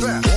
Yeah.